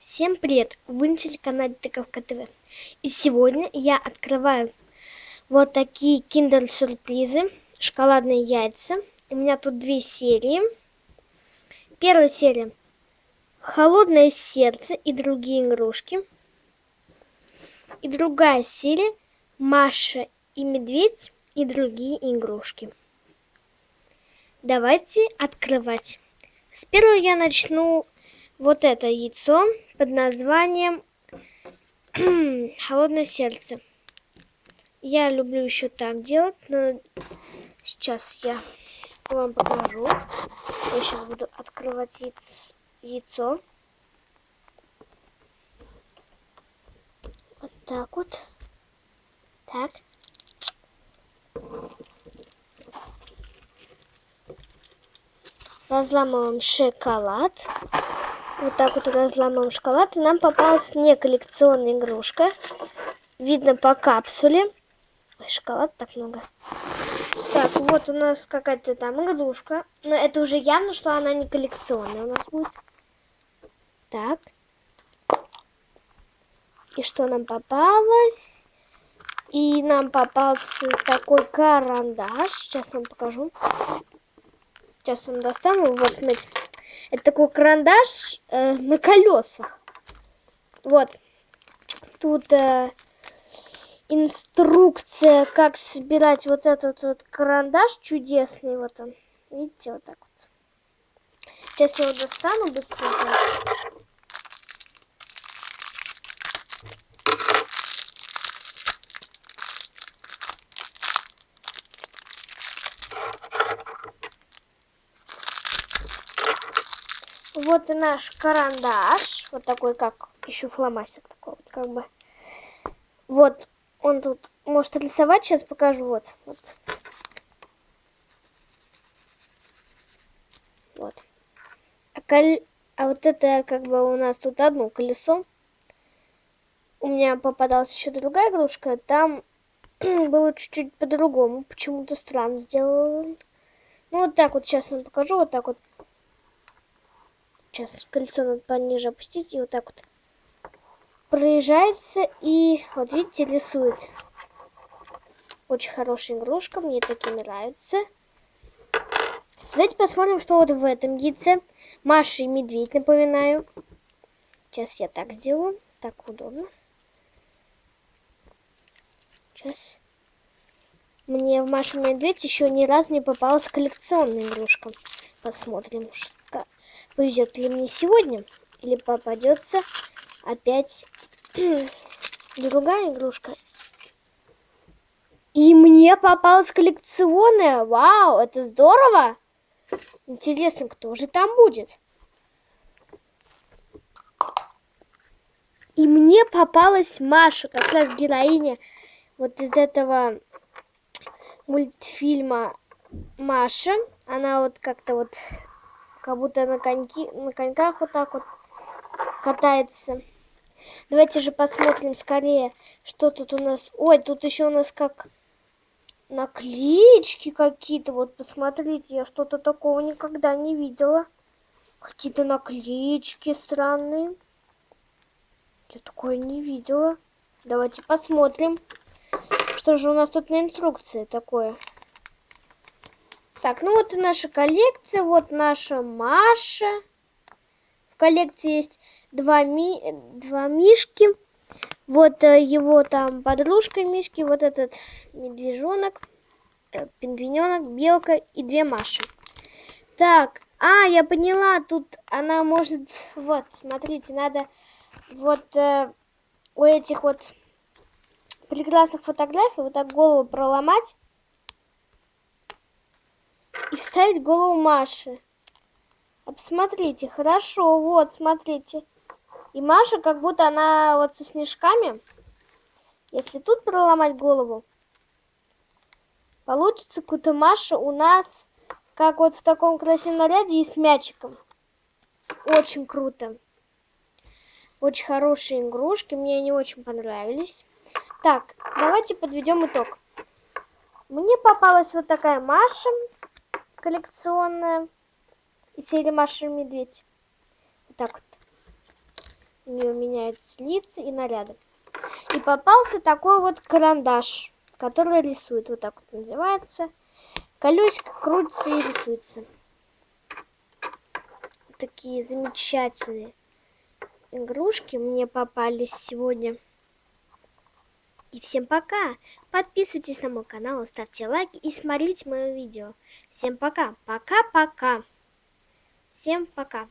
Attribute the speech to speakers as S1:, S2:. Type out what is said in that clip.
S1: Всем привет! Вы на телеканале Тыковка ТВ. И сегодня я открываю вот такие киндер-сюрпризы, шоколадные яйца. У меня тут две серии. Первая серия «Холодное сердце и другие игрушки». И другая серия «Маша и медведь и другие игрушки». Давайте открывать. С первого я начну вот это яйцо под названием холодное сердце. Я люблю еще так делать, но сейчас я вам покажу. Я сейчас буду открывать яйцо. Вот так вот. Так. Разламываем шоколад. Вот так вот разламываем шоколад. И нам попалась не коллекционная игрушка. Видно по капсуле. Ой, шоколад так много. Так, вот у нас какая-то там игрушка. Но это уже явно, что она не коллекционная у нас будет. Так. И что нам попалось? И нам попался такой карандаш. Сейчас вам покажу. Сейчас вам достану. Вот, смотрите. Это такой карандаш э, на колесах. Вот. Тут э, инструкция, как собирать вот этот вот карандаш чудесный. Вот он. Видите, вот так вот. Сейчас я его достану быстренько. Вот и наш карандаш. Вот такой, как еще фломастер такой вот, как бы. Вот, он тут может рисовать, сейчас покажу. Вот, вот. Вот. А, коль... а вот это как бы у нас тут одно колесо. У меня попадалась еще другая игрушка. Там было чуть-чуть по-другому. Почему-то странно сделал. Ну, вот так вот сейчас вам покажу. Вот так вот Сейчас колесо надо пониже опустить. И вот так вот проезжается. И вот видите, рисует. Очень хорошая игрушка. Мне такие нравятся. Давайте посмотрим, что вот в этом яйце. Маша и медведь, напоминаю. Сейчас я так сделаю. Так удобно. Сейчас. Мне в Машу Медведь еще ни разу не попалась коллекционная игрушка. Посмотрим, что повезет ли мне сегодня, или попадется опять другая игрушка. И мне попалась коллекционная. Вау, это здорово. Интересно, кто же там будет? И мне попалась Маша, как раз героиня вот из этого мультфильма Маша. Она вот как-то вот как будто на, коньки, на коньках вот так вот катается. Давайте же посмотрим скорее, что тут у нас. Ой, тут еще у нас как наклеечки какие-то. Вот посмотрите, я что-то такого никогда не видела. Какие-то наклеечки странные. Я такое не видела. Давайте посмотрим. Что же у нас тут на инструкции такое? Так, ну вот и наша коллекция. Вот наша Маша. В коллекции есть два, ми... два мишки. Вот э, его там подружка Мишки. Вот этот медвежонок, э, пингвиненок, белка и две Маши. Так, а, я поняла. Тут она может... Вот, смотрите, надо вот э, у этих вот прекрасных фотографий вот так голову проломать и вставить голову Маши. Посмотрите, хорошо, вот, смотрите. И Маша, как будто она вот со снежками. Если тут проломать голову, получится какая-то Маша у нас, как вот в таком красивом наряде и с мячиком. Очень круто. Очень хорошие игрушки, мне они очень понравились. Так, давайте подведем итог. Мне попалась вот такая Маша коллекционная из серии Маша и Медведь. Вот так вот. У нее меняются лица и наряды. И попался такой вот карандаш, который рисует. Вот так вот называется. Колесико крутится и рисуется. Такие замечательные игрушки мне попались сегодня. И всем пока! Подписывайтесь на мой канал, ставьте лайки и смотрите мое видео. Всем пока! Пока-пока! Всем пока!